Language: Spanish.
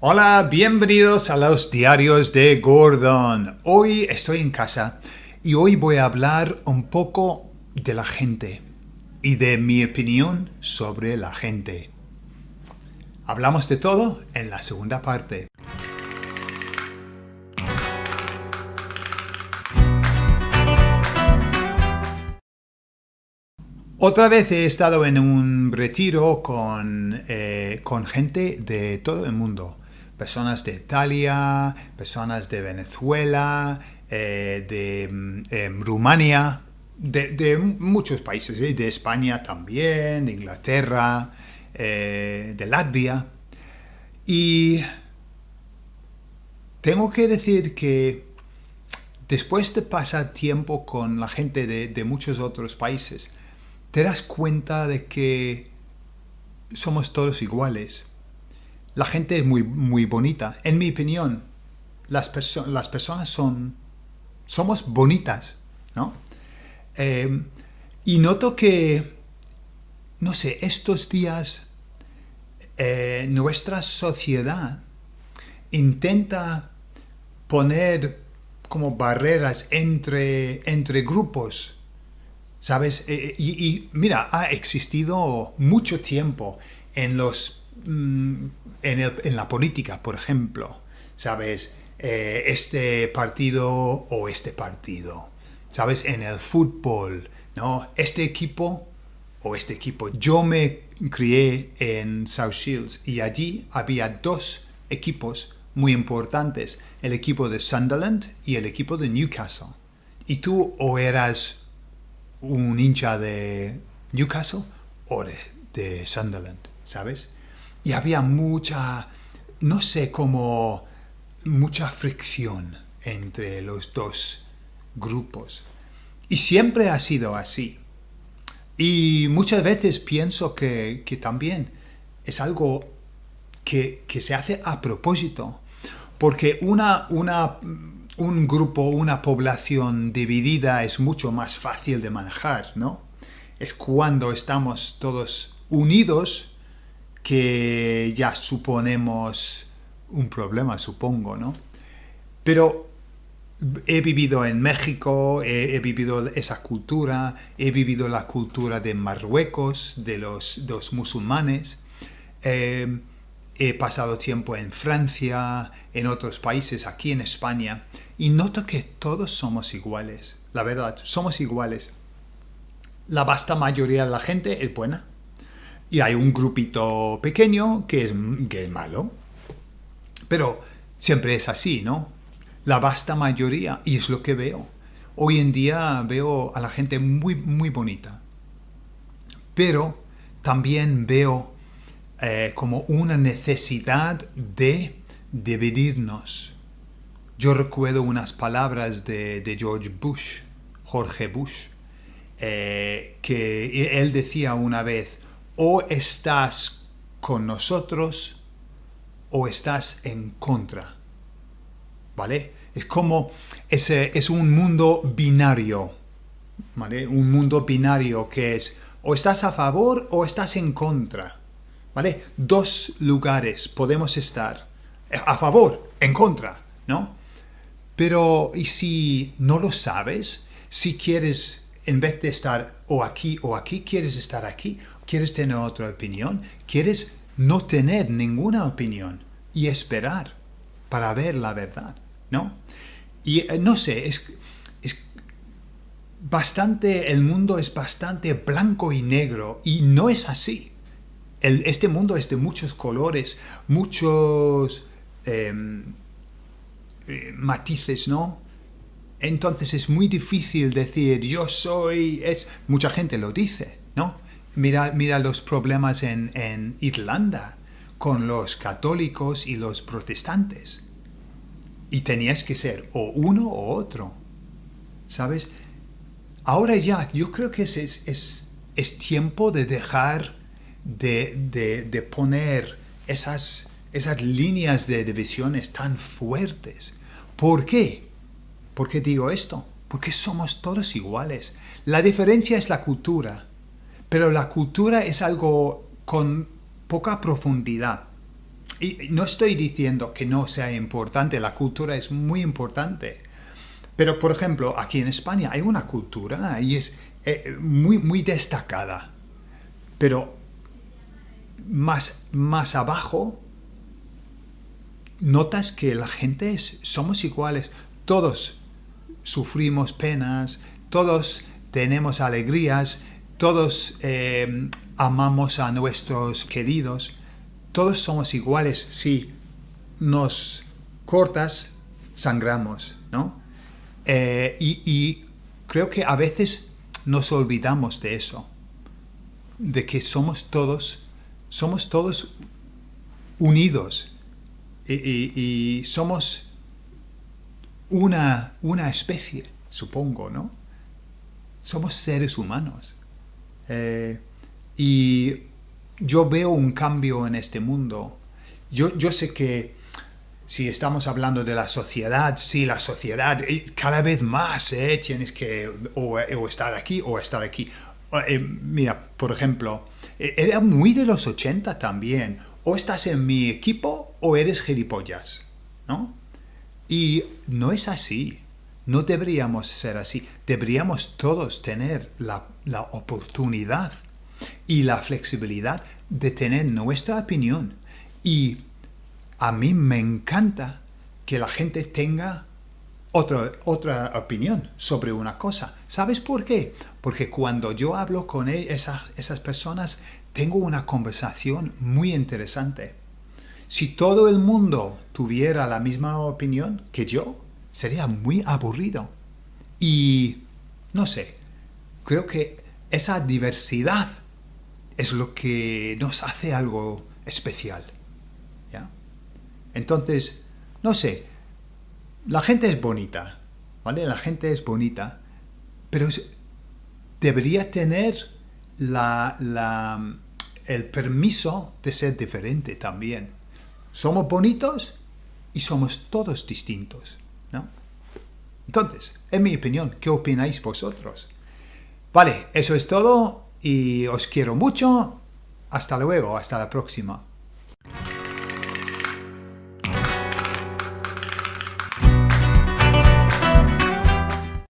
Hola, bienvenidos a los diarios de Gordon. Hoy estoy en casa y hoy voy a hablar un poco de la gente y de mi opinión sobre la gente. Hablamos de todo en la segunda parte. Otra vez he estado en un retiro con, eh, con gente de todo el mundo personas de Italia, personas de Venezuela, eh, de mm, em, Rumania, de, muchos países, ¿eh? de España también, de Inglaterra, eh, de Latvia. Y tengo que decir que después de pasar tiempo con la gente de, de muchos otros países, te das cuenta de que somos todos iguales la gente es muy, muy bonita. En mi opinión, las, las personas son... Somos bonitas, ¿no? Eh, y noto que, no sé, estos días eh, nuestra sociedad intenta poner como barreras entre, entre grupos, ¿sabes? Eh, y, mira, ha existido mucho tiempo en los Mm, en, la política, por ejemplo, ¿sabes? Eh, este partido o este partido, ¿sabes? En el fútbol, ¿no? Este equipo o este equipo. Yo me crié en South Shields y allí había dos equipos muy importantes, el equipo de Sunderland y el equipo de Newcastle. Y tú o eras un hincha de Newcastle o de Sunderland, ¿sabes? Y había mucha, no sé, como mucha fricción entre los dos grupos. Y siempre ha sido así. Y muchas veces pienso que, también es algo que, se hace a propósito. Porque una, una, un grupo, una población dividida es mucho más fácil de manejar, ¿no? Es cuando estamos todos unidos que ya suponemos un problema, supongo, ¿no? Pero he vivido en México, he, vivido esa cultura, he vivido la cultura de Marruecos, de los, musulmanes, eh, he pasado tiempo en Francia, en otros países, aquí en España, y noto que todos somos iguales, la verdad, somos iguales. La vasta mayoría de la gente es buena, y hay un grupito pequeño que es, que es malo. Pero siempre es así, ¿no? La vasta mayoría, y es lo que veo. Hoy en día veo a la gente muy, muy bonita. Pero también veo eh, como una necesidad de dividirnos. Yo recuerdo unas palabras de, George Bush, Jorge Bush, eh, que él decía una vez, o estás con nosotros o estás en contra. ¿Vale? Es como, ese es un mundo binario. ¿Vale? Un mundo binario que es o estás a favor o estás en contra. ¿Vale? Dos lugares podemos estar. A favor, en contra, ¿no? Pero, ¿y si no lo sabes? Si quieres en vez de estar o aquí o aquí, quieres estar aquí, quieres tener otra opinión, quieres no tener ninguna opinión y esperar para ver la verdad, ¿no? Y eh, no sé, es, es bastante, el mundo es bastante blanco y negro y no es así. Este mundo es de muchos colores, muchos em, eh, matices, ¿no? Entonces es muy difícil decir yo soy... Es, mucha gente lo dice, ¿no? Mira, mira los problemas en, en Irlanda con los católicos y los protestantes. Y tenías que ser o uno o otro. ¿Sabes? Ahora ya, yo creo que es, es, es tiempo de dejar de, de, de poner esas, esas líneas de divisiones tan fuertes. ¿Por qué? ¿Por qué digo esto? Porque somos todos iguales. La diferencia es la cultura, pero la cultura es algo con poca profundidad. y no estoy diciendo que no sea importante, la cultura es muy importante. Pero, por ejemplo, aquí en España hay una cultura y es eh, muy, muy destacada. Pero más, más abajo notas que la gente es, somos iguales. Todos sufrimos penas, todos tenemos alegrías, todos eh, amamos a nuestros queridos, todos somos iguales. Si nos cortas, sangramos, ¿no? Eh, y, y creo que a veces nos olvidamos de eso, de que somos todos, somos todos unidos y, somos una, una, especie, supongo, ¿no? Somos seres humanos. Eh, y yo veo un cambio en este mundo. Yo, yo sé que si estamos hablando de la sociedad, sí, la sociedad, eh, cada vez más eh, tienes que o, estar aquí o estar aquí. mira, por ejemplo, era muy de los 80 también o estás en mi equipo o eres gilipollas, ¿no? Y no es así. No deberíamos ser así. Deberíamos todos tener la, la oportunidad y la flexibilidad de tener nuestra opinión. Y a mí me encanta que la gente tenga otra, otra opinión sobre una cosa. ¿Sabes por qué? Porque cuando yo hablo con e, esas, esas personas, tengo una conversación muy interesante. Si todo el mundo tuviera la misma opinión que yo, sería muy aburrido. Y no sé, creo que esa diversidad es lo que nos hace algo especial. ¿ya? Entonces, no sé, la gente es bonita, ¿vale? La gente es bonita, pero debería tener la, la el permiso de ser diferente también. Somos bonitos y somos todos distintos, ¿no? Entonces, en mi opinión, ¿qué opináis vosotros? Vale, eso es todo y os quiero mucho. Hasta luego, hasta la próxima.